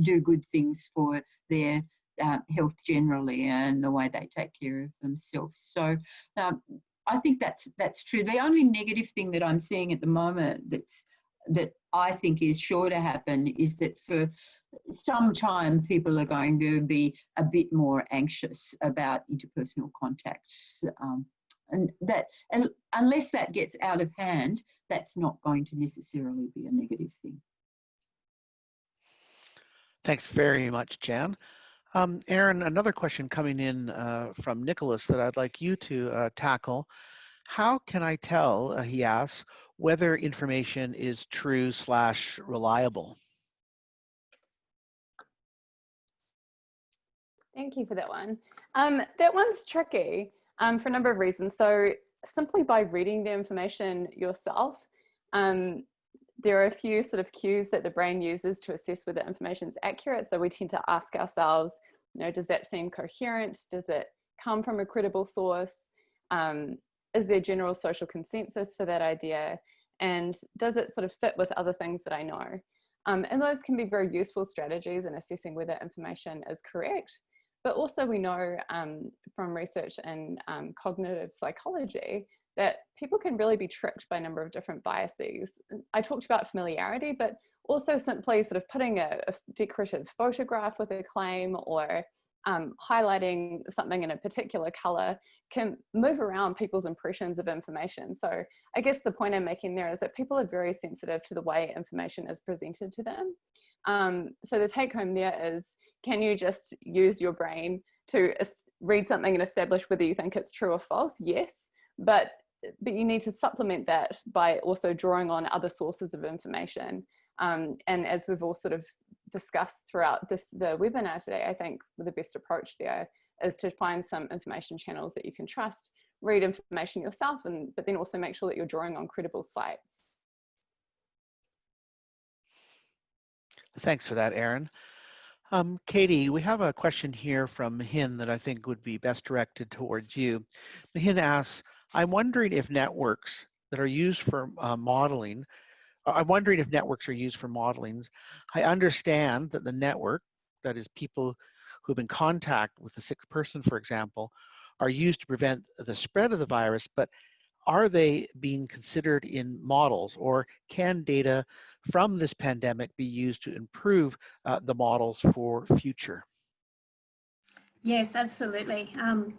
D: do good things for their uh, health generally and the way they take care of themselves. So um, I think that's that's true. The only negative thing that I'm seeing at the moment that's that I think is sure to happen is that for some time people are going to be a bit more anxious about interpersonal contacts. Um, and that and unless that gets out of hand, that's not going to necessarily be a negative thing.
A: Thanks very much, Jan. Um, Eryn, another question coming in uh, from Nicholas that I'd like you to uh, tackle. How can I tell, uh, he asks, whether information is true slash reliable?
B: Thank you for that one. Um, that one's tricky um, for a number of reasons. So simply by reading the information yourself, um, there are a few sort of cues that the brain uses to assess whether information is accurate. So we tend to ask ourselves, you know, does that seem coherent? Does it come from a credible source? Um, is there general social consensus for that idea? And does it sort of fit with other things that I know? Um, and those can be very useful strategies in assessing whether information is correct. But also we know um, from research in um, cognitive psychology that people can really be tricked by a number of different biases. I talked about familiarity, but also simply sort of putting a, a decorative photograph with a claim or um, highlighting something in a particular color can move around people's impressions of information. So I guess the point I'm making there is that people are very sensitive to the way information is presented to them. Um, so the take home there is, can you just use your brain to read something and establish whether you think it's true or false? Yes, but but you need to supplement that by also drawing on other sources of information. Um, and as we've all sort of discussed throughout this the webinar today, I think the best approach there is to find some information channels that you can trust, read information yourself, and but then also make sure that you're drawing on credible sites.
A: Thanks for that, Eryn. Um, Katie, we have a question here from Hin that I think would be best directed towards you. Hin asks, I'm wondering if networks that are used for uh, modeling, I'm wondering if networks are used for modelings. I understand that the network, that is people who've been in contact with the sick person, for example, are used to prevent the spread of the virus, but are they being considered in models or can data from this pandemic be used to improve uh, the models for future?
E: Yes, absolutely. Um,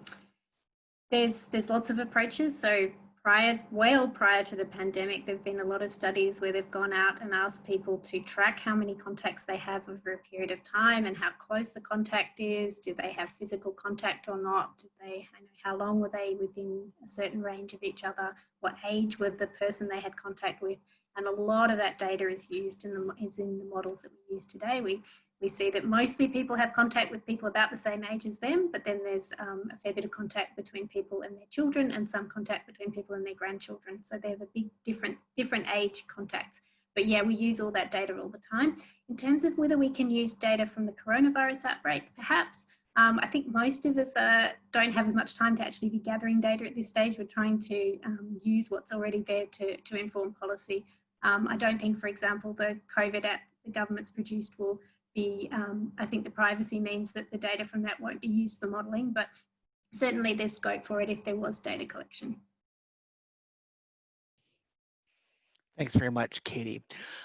E: there's there's lots of approaches. So prior, well prior to the pandemic, there've been a lot of studies where they've gone out and asked people to track how many contacts they have over a period of time and how close the contact is. Do they have physical contact or not? Do they, how long were they within a certain range of each other? What age were the person they had contact with? And a lot of that data is used in the, is in the models that we use today. We we see that mostly people have contact with people about the same age as them, but then there's um, a fair bit of contact between people and their children and some contact between people and their grandchildren. So they have a big different, different age contacts. But yeah, we use all that data all the time. In terms of whether we can use data from the coronavirus outbreak, perhaps, um, I think most of us uh, don't have as much time to actually be gathering data at this stage. We're trying to um, use what's already there to, to inform policy. Um, I don't think, for example, the COVID app the government's produced will be, um, I think the privacy means that the data from that won't be used for modelling, but certainly there's scope for it if there was data collection.
A: Thanks very much, Katie.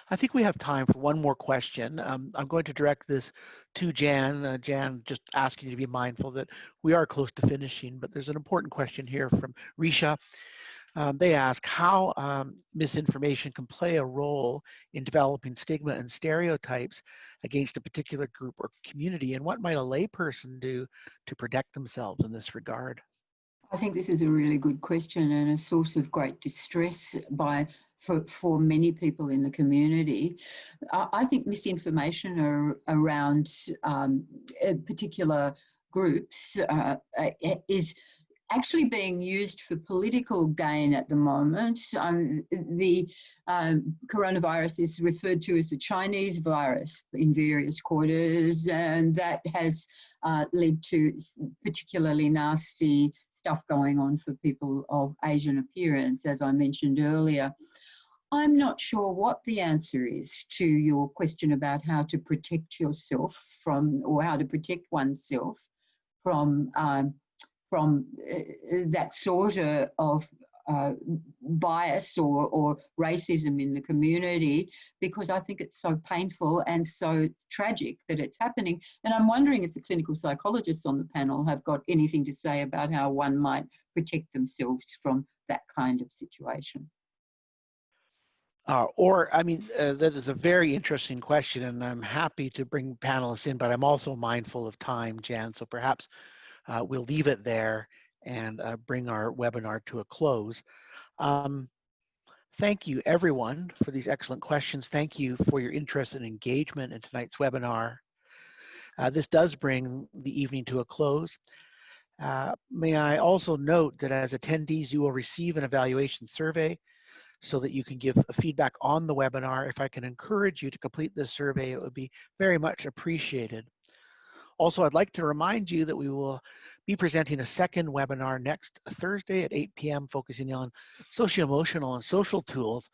A: I think we have time for one more question. Um, I'm going to direct this to Jan. Uh, Jan, just asking you to be mindful that we are close to finishing, but there's an important question here from Risha. Um, they ask how um, misinformation can play a role in developing stigma and stereotypes against a particular group or community, and what might a layperson do to protect themselves in this regard?
D: I think this is a really good question and a source of great distress by for, for many people in the community. I think misinformation are, around um, particular groups uh, is actually being used for political gain at the moment. Um, the um, coronavirus is referred to as the Chinese virus in various quarters, and that has uh, led to particularly nasty stuff going on for people of Asian appearance, as I mentioned earlier. I'm not sure what the answer is to your question about how to protect yourself from, or how to protect oneself from um, from uh, that sort of uh, bias or, or racism in the community because I think it's so painful and so tragic that it's happening. And I'm wondering if the clinical psychologists on the panel have got anything to say about how one might protect themselves from that kind of situation.
A: Uh, or, I mean, uh, that is a very interesting question, and I'm happy to bring panelists in, but I'm also mindful of time, Jan, so perhaps uh, we'll leave it there and uh, bring our webinar to a close. Um, thank you, everyone, for these excellent questions. Thank you for your interest and engagement in tonight's webinar. Uh, this does bring the evening to a close. Uh, may I also note that as attendees, you will receive an evaluation survey so that you can give feedback on the webinar. If I can encourage you to complete this survey, it would be very much appreciated. Also, I'd like to remind you that we will be presenting a second webinar next Thursday at 8 p.m. focusing on socio-emotional and social tools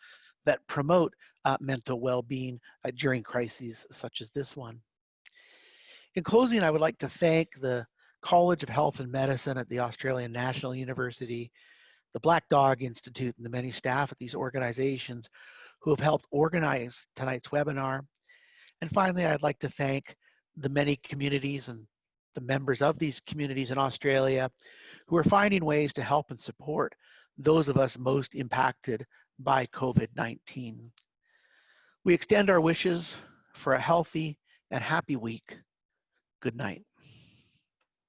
A: that promote uh, mental well-being uh, during crises such as this one. In closing, I would like to thank the College of Health and Medicine at the Australian National University, the Black Dog Institute, and the many staff at these organizations who have helped organize tonight's webinar. And finally, I'd like to thank the many communities and the members of these communities in Australia who are finding ways to help and support those of us most impacted by COVID-19. We extend our wishes for a healthy and happy week. Good night.